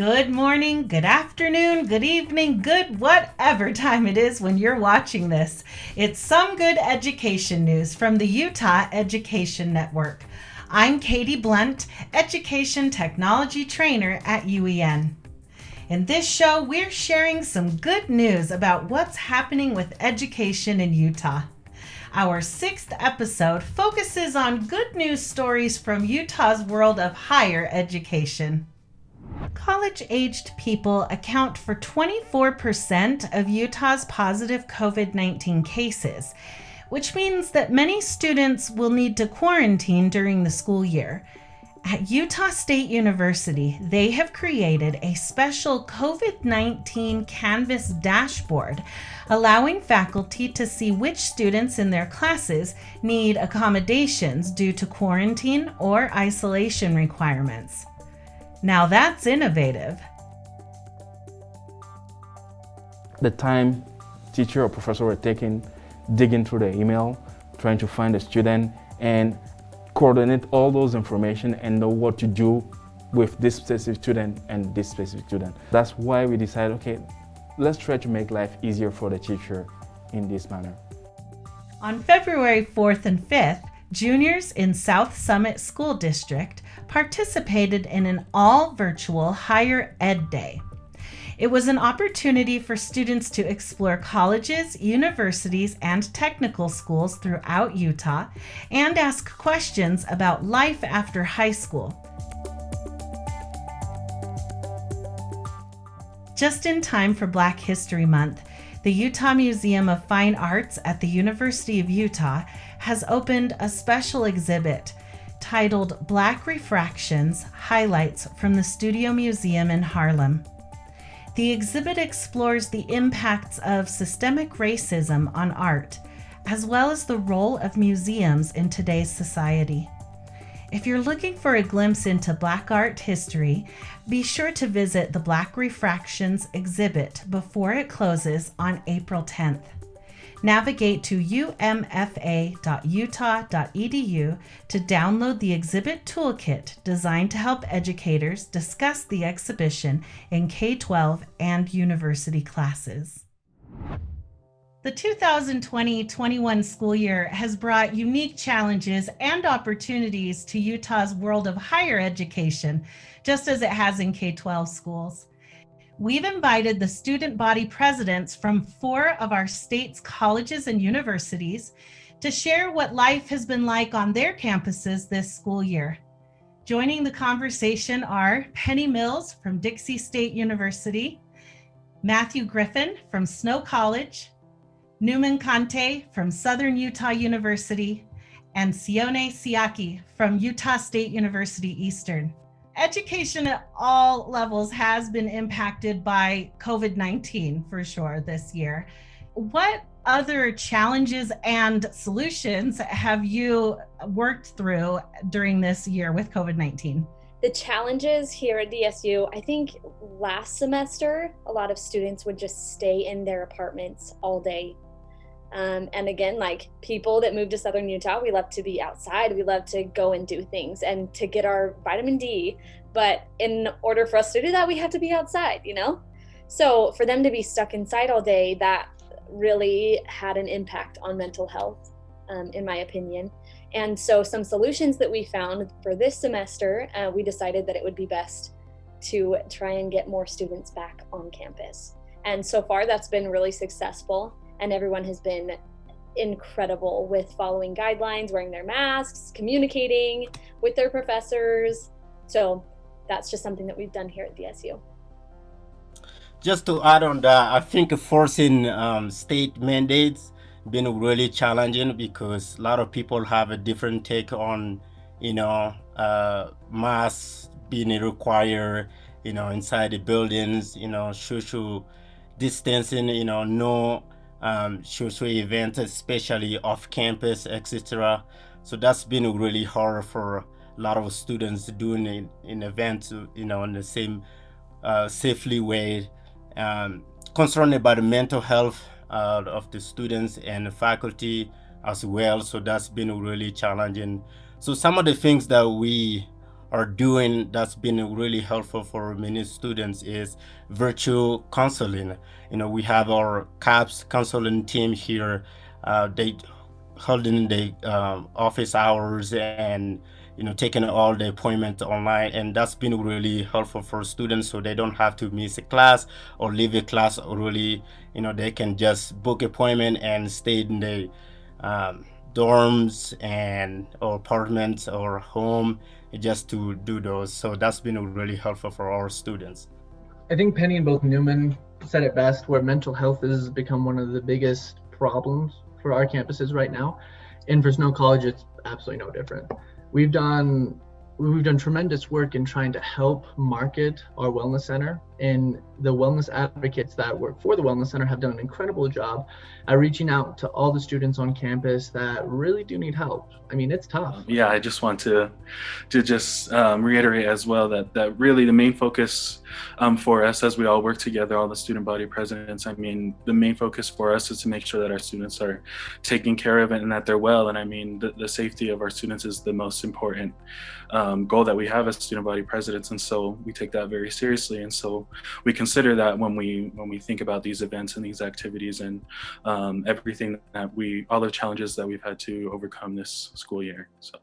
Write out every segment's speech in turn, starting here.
Good morning, good afternoon, good evening, good whatever time it is when you're watching this. It's some good education news from the Utah Education Network. I'm Katie Blunt, Education Technology Trainer at UEN. In this show, we're sharing some good news about what's happening with education in Utah. Our sixth episode focuses on good news stories from Utah's world of higher education. College aged people account for 24% of Utah's positive COVID 19 cases, which means that many students will need to quarantine during the school year. At Utah State University, they have created a special COVID 19 Canvas dashboard, allowing faculty to see which students in their classes need accommodations due to quarantine or isolation requirements. Now that's innovative. The time teacher or professor were taking, digging through the email, trying to find a student and coordinate all those information and know what to do with this specific student and this specific student. That's why we decided, okay, let's try to make life easier for the teacher in this manner. On February 4th and 5th, juniors in South Summit School District participated in an all virtual higher ed day. It was an opportunity for students to explore colleges, universities, and technical schools throughout Utah and ask questions about life after high school. Just in time for Black History Month, the Utah Museum of Fine Arts at the University of Utah has opened a special exhibit titled Black Refractions Highlights from the Studio Museum in Harlem. The exhibit explores the impacts of systemic racism on art, as well as the role of museums in today's society. If you're looking for a glimpse into Black art history, be sure to visit the Black Refractions exhibit before it closes on April 10th navigate to umfa.utah.edu to download the exhibit toolkit designed to help educators discuss the exhibition in K 12 and university classes. The 2020 21 school year has brought unique challenges and opportunities to Utah's world of higher education, just as it has in K 12 schools we've invited the student body presidents from four of our state's colleges and universities to share what life has been like on their campuses this school year. Joining the conversation are Penny Mills from Dixie State University, Matthew Griffin from Snow College, Newman Conte from Southern Utah University, and Sione Siaki from Utah State University Eastern education at all levels has been impacted by COVID 19 for sure this year. What other challenges and solutions have you worked through during this year with COVID 19? The challenges here at DSU, I think last semester, a lot of students would just stay in their apartments all day um, and again, like people that move to Southern Utah, we love to be outside. We love to go and do things and to get our vitamin D. But in order for us to do that, we have to be outside, you know? So for them to be stuck inside all day, that really had an impact on mental health, um, in my opinion. And so some solutions that we found for this semester, uh, we decided that it would be best to try and get more students back on campus. And so far, that's been really successful and everyone has been incredible with following guidelines, wearing their masks, communicating with their professors. So that's just something that we've done here at DSU. Just to add on that, I think forcing um, state mandates been really challenging because a lot of people have a different take on, you know, uh, masks being required, you know, inside the buildings, you know, social distancing, you know, no um, social events, especially off campus, etc. So that's been really hard for a lot of students doing an, an event, you know, in the same uh, safely way. Um, concerned about the mental health uh, of the students and the faculty as well. So that's been really challenging. So some of the things that we are doing that's been really helpful for many students is virtual counseling. You know, we have our CAPS counseling team here. Uh, they holding the um, office hours and you know taking all the appointments online and that's been really helpful for students so they don't have to miss a class or leave a class or really you know they can just book appointment and stay in the um, dorms and or apartments or home just to do those so that's been really helpful for our students i think penny and both newman said it best where mental health has become one of the biggest problems for our campuses right now. And for Snow College, it's absolutely no different. We've done we've done tremendous work in trying to help market our wellness center and the wellness advocates that work for the wellness center have done an incredible job at reaching out to all the students on campus that really do need help. I mean it's tough. Yeah i just want to to just um, reiterate as well that that really the main focus um, for us as we all work together all the student body presidents i mean the main focus for us is to make sure that our students are taken care of and that they're well. And i mean the, the safety of our students is the most important um, goal that we have as student body presidents and so we take that very seriously and so we consider that when we when we think about these events and these activities and um, everything that we all the challenges that we've had to overcome this school year. So.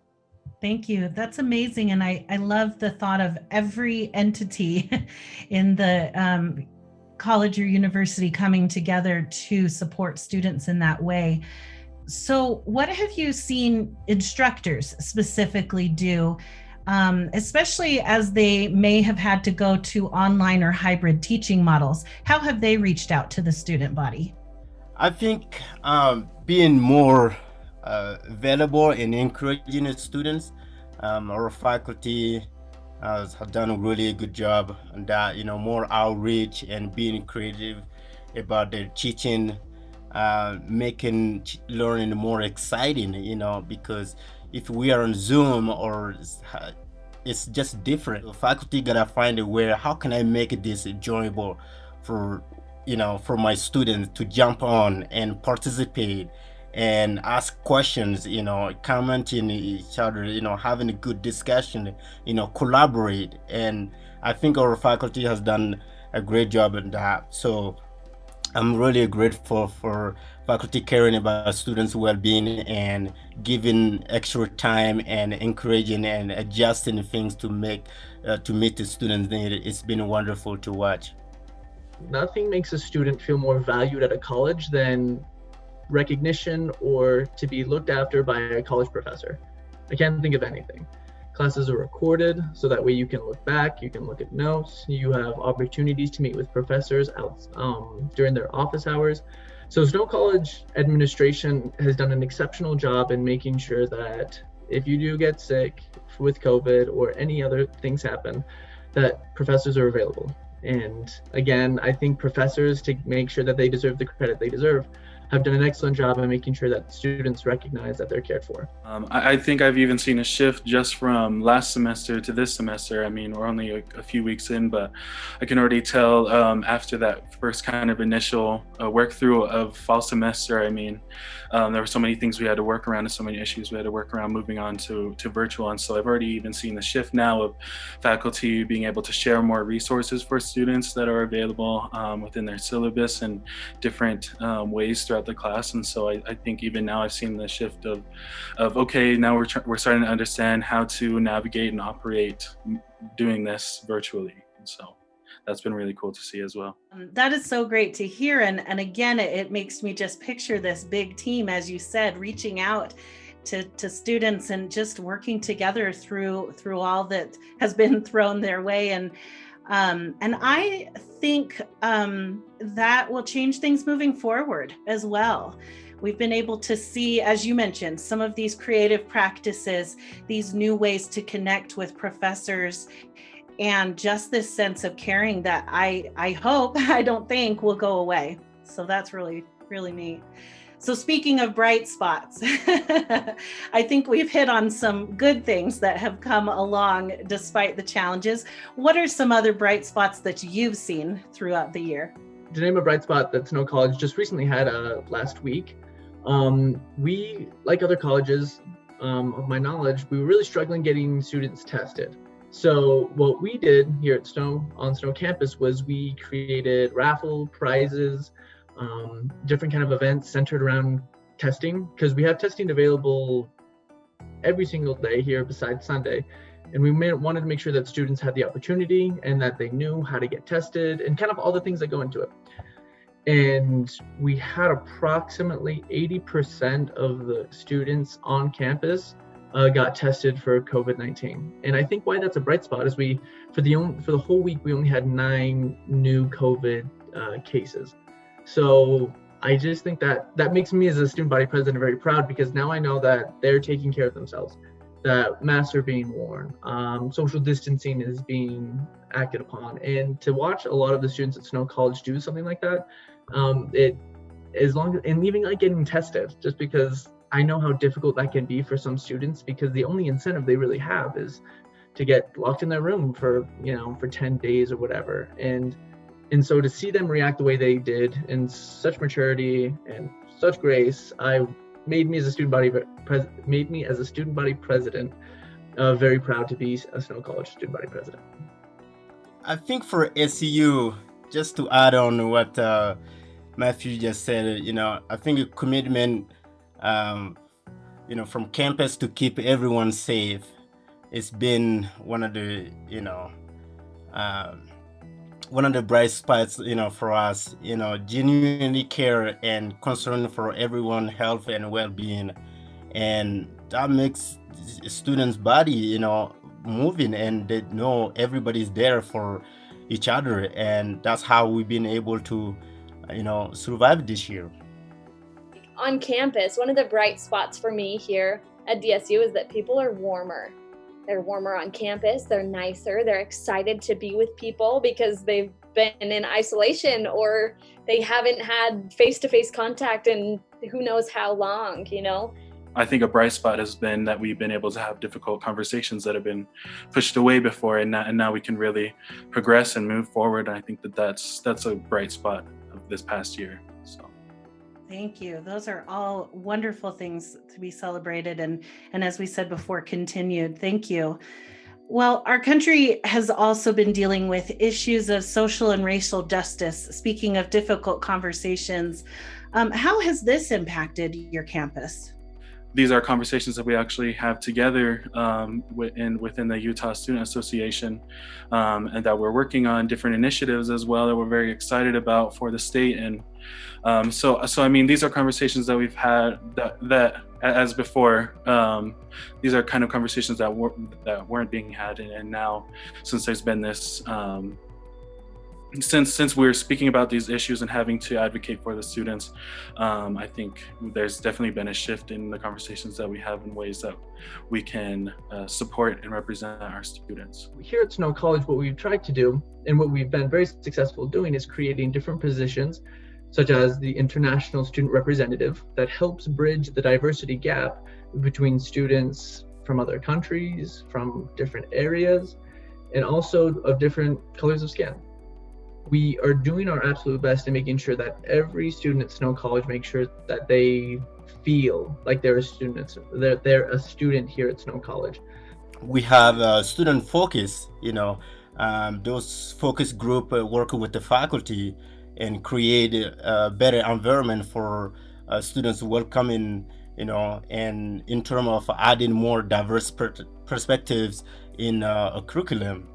Thank you. That's amazing. And I, I love the thought of every entity in the um, college or university coming together to support students in that way. So, what have you seen instructors specifically do um, especially as they may have had to go to online or hybrid teaching models. How have they reached out to the student body? I think um, being more uh, available and encouraging students, um, our faculty uh, have done a really good job on that, you know, more outreach and being creative about their teaching, uh, making learning more exciting, you know, because if we are on Zoom or it's just different. The faculty gotta find a way, how can I make this enjoyable for, you know, for my students to jump on and participate and ask questions, you know, commenting each other, you know, having a good discussion, you know, collaborate. And I think our faculty has done a great job in that. So I'm really grateful for faculty caring about students' well-being and giving extra time and encouraging and adjusting things to make uh, to meet the students' need. It's been wonderful to watch. Nothing makes a student feel more valued at a college than recognition or to be looked after by a college professor. I can't think of anything. Classes are recorded so that way you can look back, you can look at notes, you have opportunities to meet with professors out um, during their office hours. So Snow College administration has done an exceptional job in making sure that if you do get sick with COVID or any other things happen, that professors are available. And again, I think professors to make sure that they deserve the credit they deserve have done an excellent job in making sure that students recognize that they're cared for. Um, I, I, think I've even seen a shift just from last semester to this semester. I mean, we're only a, a few weeks in, but I can already tell um, after that first kind of initial uh, work through of fall semester, I mean, um, there were so many things we had to work around and so many issues we had to work around moving on to, to virtual. And so I've already even seen the shift now of faculty being able to share more resources for students that are available um, within their syllabus and different um, ways throughout the class. And so I, I, think even now I've seen the shift of, of okay, now we're, we're starting to understand how to navigate and operate doing this virtually. And so that's been really cool to see as well. Um, that is so great to hear. And, and again, it, it makes me just picture this big team, as you said, reaching out to, to students and just working together through through all that has been thrown their way. And um, and I think um, that will change things moving forward as well. We've been able to see, as you mentioned, some of these creative practices, these new ways to connect with professors and just this sense of caring that I, I hope, I don't think will go away. So that's really, really neat. So speaking of bright spots, I think we've hit on some good things that have come along despite the challenges. What are some other bright spots that you've seen throughout the year? To name a bright spot that Snow College just recently had uh, last week, Um, we, like other colleges, um, of my knowledge, we were really struggling getting students tested. So what we did here at Snow on Snow campus was we created raffle prizes, um, different kind of events centered around testing because we have testing available every single day here besides Sunday. And we made, wanted to make sure that students had the opportunity and that they knew how to get tested and kind of all the things that go into it. And we had approximately 80% of the students on campus uh, got tested for COVID-19. And I think why that's a bright spot is we, for the for the whole week, we only had nine new COVID uh, cases. So I just think that that makes me as a student body president very proud because now I know that they're taking care of themselves, that masks are being worn, um, social distancing is being acted upon, and to watch a lot of the students at Snow College do something like that, um, it as long and even like getting tested, just because I know how difficult that can be for some students because the only incentive they really have is to get locked in their room for you know for 10 days or whatever. And and so to see them react the way they did in such maturity and such grace, I made me as a student body pres- made me as a student body president uh, very proud to be a Snow College student body president. I think for SCU, just to add on what uh, Matthew just said, you know, I think a commitment, um, you know, from campus to keep everyone safe, it's been one of the, you know, um, one of the bright spots, you know, for us, you know, genuinely care and concern for everyone' health and well-being, and that makes students' body, you know, moving, and they know everybody's there for each other, and that's how we've been able to, you know, survive this year. On campus, one of the bright spots for me here at DSU is that people are warmer they're warmer on campus, they're nicer, they're excited to be with people because they've been in isolation or they haven't had face to face contact in who knows how long, you know? I think a bright spot has been that we've been able to have difficult conversations that have been pushed away before, and now, and now we can really progress and move forward. And I think that that's that's a bright spot of this past year. Thank you. Those are all wonderful things to be celebrated and and as we said before continued. Thank you. Well, our country has also been dealing with issues of social and racial justice. Speaking of difficult conversations, um, how has this impacted your campus? these are conversations that we actually have together um, within, within the Utah Student Association um, and that we're working on different initiatives as well that we're very excited about for the state. And um, so, so I mean, these are conversations that we've had that, that as before, um, these are kind of conversations that, were, that weren't being had. And, and now, since there's been this um, since since we're speaking about these issues and having to advocate for the students, um, I think there's definitely been a shift in the conversations that we have in ways that we can uh, support and represent our students. Here at Snow College, what we've tried to do and what we've been very successful doing is creating different positions such as the international student representative that helps bridge the diversity gap between students from other countries, from different areas, and also of different colors of skin we are doing our absolute best in making sure that every student at Snow College makes sure that they feel like they're a student. They're, they're a student here at Snow College. We have a student focus, you know, um, those focus group uh, work with the faculty and create a better environment for uh, students welcoming, you know, and in terms of adding more diverse per perspectives in uh, a curriculum.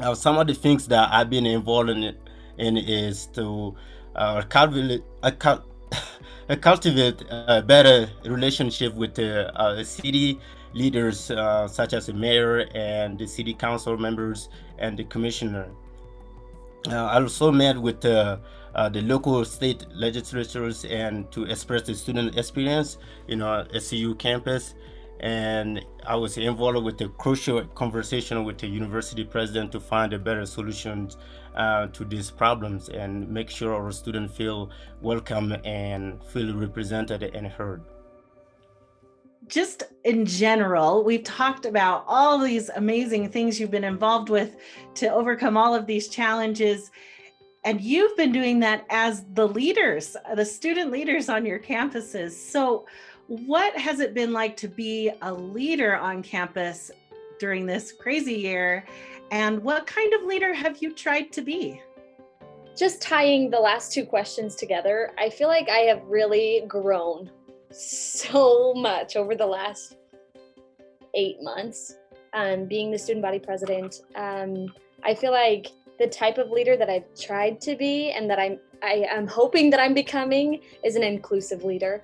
Uh, some of the things that I've been involved in, in is to uh, cultivate, uh, cultivate a better relationship with the uh, city leaders such as the mayor and the city council members and the commissioner. Uh, I also met with the local state legislatures and to express the student experience in our SCU campus and I was involved with a crucial conversation with the university president to find a better solution uh, to these problems and make sure our students feel welcome and feel represented and heard. Just in general, we've talked about all these amazing things you've been involved with to overcome all of these challenges. and you've been doing that as the leaders, the student leaders on your campuses. So, what has it been like to be a leader on campus during this crazy year? And what kind of leader have you tried to be? Just tying the last two questions together, I feel like I have really grown so much over the last eight months. Um, being the student body president, um, I feel like the type of leader that I've tried to be and that I'm I am hoping that I'm becoming is an inclusive leader.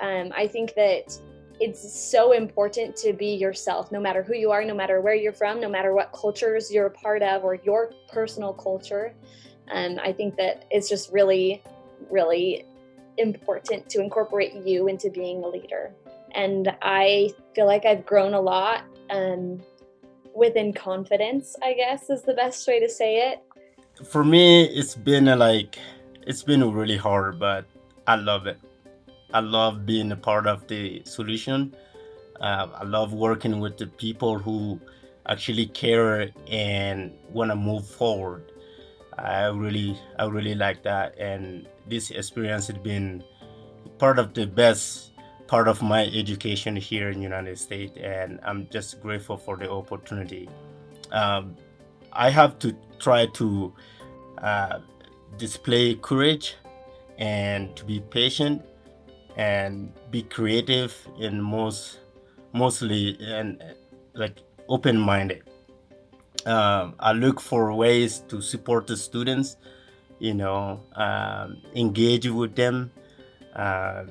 Um, I think that it's so important to be yourself, no matter who you are, no matter where you're from, no matter what cultures you're a part of or your personal culture. Um, I think that it's just really, really important to incorporate you into being a leader. And I feel like I've grown a lot um, within confidence, I guess is the best way to say it. For me, it's been a, like, it's been really hard, but I love it. I love being a part of the solution. Uh, I love working with the people who actually care and want to move forward. I really, I really like that, and this experience has been part of the best part of my education here in the United States, and I'm just grateful for the opportunity. Um, I have to try to uh, display courage and to be patient and be creative and most mostly and like open-minded um, i look for ways to support the students you know um, engage with them uh,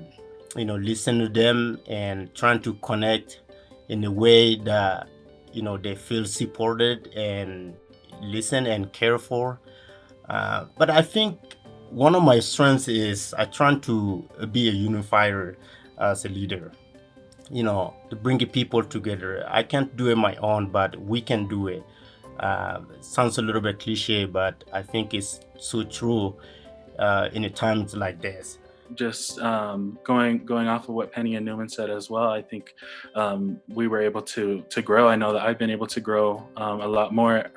you know listen to them and trying to connect in a way that you know they feel supported and listen and care for uh, but i think one of my strengths is I try to be a unifier as a leader. You know, to bring people together. I can't do it my own, but we can do it. Uh, sounds a little bit cliche, but I think it's so true uh, in a times like this just um, going going off of what Penny and Newman said as well, I think um, we were able to to grow. I know that I've been able to grow um, a lot more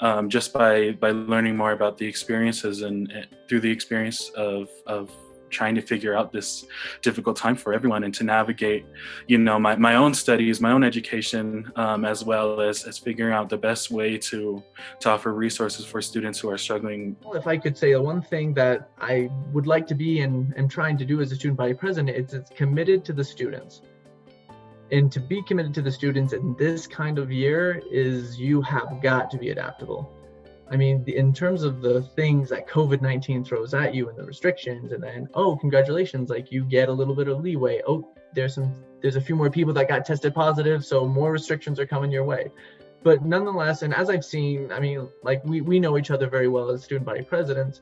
um, just by by learning more about the experiences and, and through the experience of of trying to figure out this difficult time for everyone and to navigate you know my, my own studies my own education um, as well as, as figuring out the best way to to offer resources for students who are struggling. If i could say the one thing that i would like to be and am trying to do as a student body president it's, it's committed to the students. And to be committed to the students in this kind of year is you have got to be adaptable i mean in terms of the things that covid-19 throws at you and the restrictions and then oh congratulations like you get a little bit of leeway oh there's some there's a few more people that got tested positive so more restrictions are coming your way but nonetheless and as i've seen i mean like we, we know each other very well as student body presidents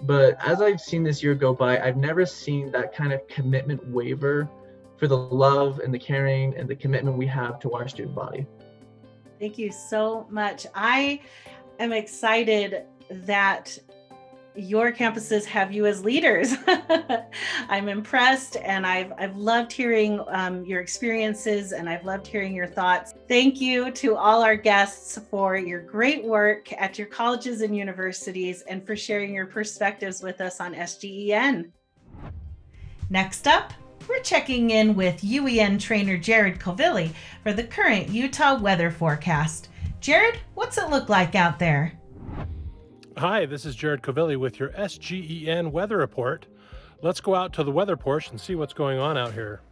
but as i've seen this year go by i've never seen that kind of commitment waver for the love and the caring and the commitment we have to our student body. Thank you so much. I am excited that your campuses have you as leaders. I'm impressed and I've, I've loved hearing um, your experiences and I've loved hearing your thoughts. Thank you to all our guests for your great work at your colleges and universities and for sharing your perspectives with us on SGEN. Next up, we're checking in with UEN trainer Jared Covilli for the current Utah weather forecast. Jared, what's it look like out there? Hi, this is Jared Covilli with your SGEN weather report. Let's go out to the weather porch and see what's going on out here.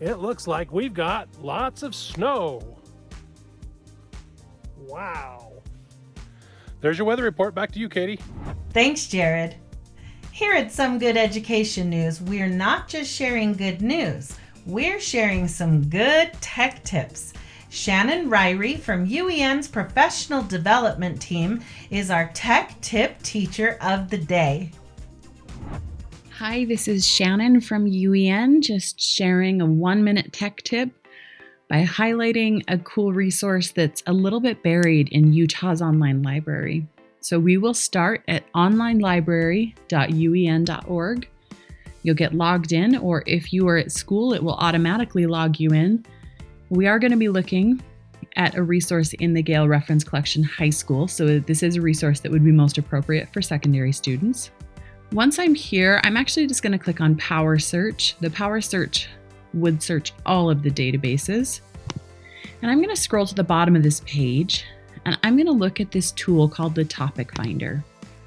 It looks like we've got lots of snow. Wow. There's your weather report. Back to you, Katie. Thanks, Jared. Here at Some Good Education News, we're not just sharing good news, we're sharing some good tech tips. Shannon Ryrie from UEN's professional development team is our tech tip teacher of the day. Hi, this is Shannon from UEN, just sharing a one minute tech tip by highlighting a cool resource that's a little bit buried in Utah's online library. So we will start at onlinelibrary.uen.org. You'll get logged in, or if you are at school, it will automatically log you in. We are going to be looking at a resource in the Gale Reference Collection High School. So this is a resource that would be most appropriate for secondary students. Once I'm here, I'm actually just going to click on Power Search. The Power Search would search all of the databases. And I'm going to scroll to the bottom of this page and I'm going to look at this tool called the Topic Finder.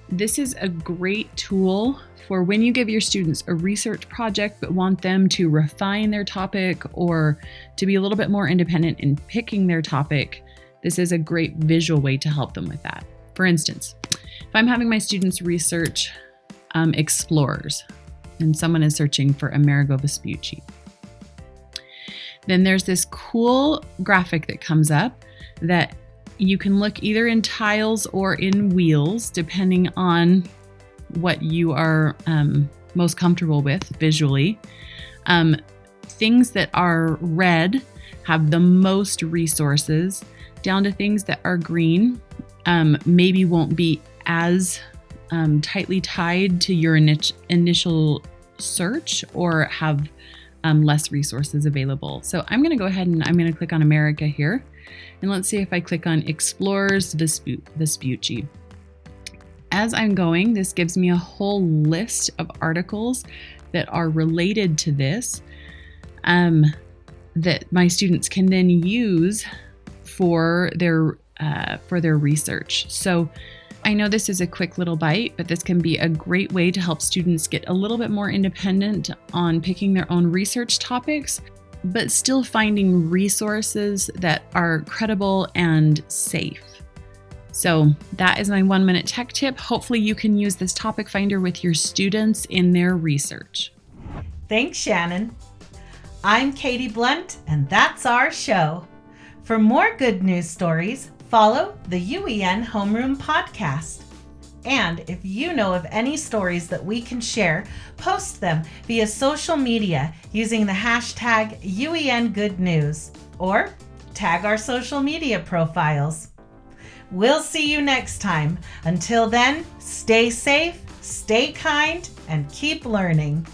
This is a great tool for when you give your students a research project but want them to refine their topic or to be a little bit more independent in picking their topic. This is a great visual way to help them with that. For instance, if I'm having my students research um, explorers and someone is searching for Amerigo Vespucci, then there's this cool graphic that comes up that you can look either in tiles or in wheels, depending on what you are um, most comfortable with visually. Um, things that are red have the most resources, down to things that are green, um, maybe won't be as um, tightly tied to your initial search or have um, less resources available. So I'm going to go ahead and I'm going to click on America here. And let's see if I click on Explorers Vespucci. As I'm going, this gives me a whole list of articles that are related to this um, that my students can then use for their uh, for their research. So I know this is a quick little bite, but this can be a great way to help students get a little bit more independent on picking their own research topics but still finding resources that are credible and safe. So, that is my one minute tech tip. Hopefully, you can use this topic finder with your students in their research. Thanks, Shannon. I'm Katie Blunt, and that's our show. For more good news stories, follow the UEN Homeroom Podcast. And if you know of any stories that we can share, post them via social media using the hashtag UENGoodNews or tag our social media profiles. We'll see you next time. Until then, stay safe, stay kind, and keep learning.